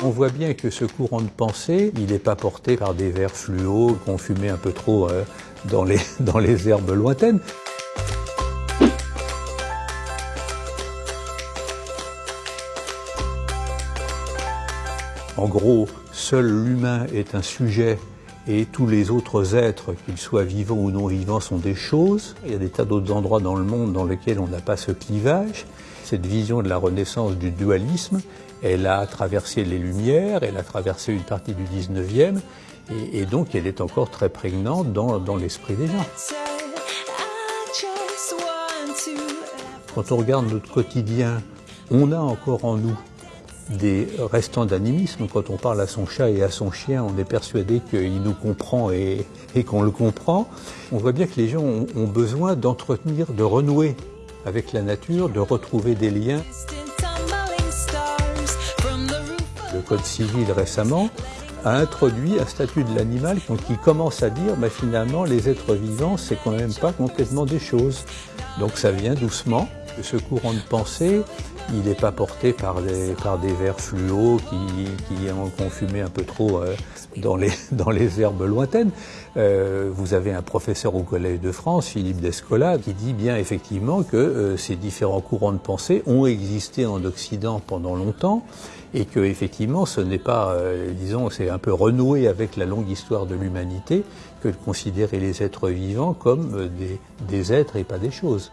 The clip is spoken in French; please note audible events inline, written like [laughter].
On voit bien que ce courant de pensée, il n'est pas porté par des vers fluo qu'on fumait un peu trop euh, dans, les, [laughs] dans les herbes lointaines. En gros, seul l'humain est un sujet et tous les autres êtres, qu'ils soient vivants ou non vivants, sont des choses. Il y a des tas d'autres endroits dans le monde dans lesquels on n'a pas ce clivage. Cette vision de la renaissance du dualisme, elle a traversé les Lumières, elle a traversé une partie du 19e, et, donc elle est encore très prégnante dans, l'esprit des gens. Quand on regarde notre quotidien, on a encore en nous des restants d'animisme. Quand on parle à son chat et à son chien, on est persuadé qu'il nous comprend et, qu'on le comprend. On voit bien que les gens ont besoin d'entretenir, de renouer avec la nature, de retrouver des liens. Le Code civil récemment a introduit un statut de l'animal qui commence à dire bah, finalement les êtres vivants c'est quand même pas complètement des choses. Donc ça vient doucement. Ce courant de pensée, il n'est pas porté par des, par des vers fluo qui, qui ont confumé un peu trop euh, dans, les, [laughs] dans les herbes lointaines. Euh, vous avez un professeur au Collège de France, Philippe Descola, qui dit bien effectivement que euh, ces différents courants de pensée ont existé en Occident pendant longtemps et que effectivement ce n'est pas, disons, c'est un peu renoué avec la longue histoire de l'humanité que de considérer les êtres vivants comme des êtres et pas des choses.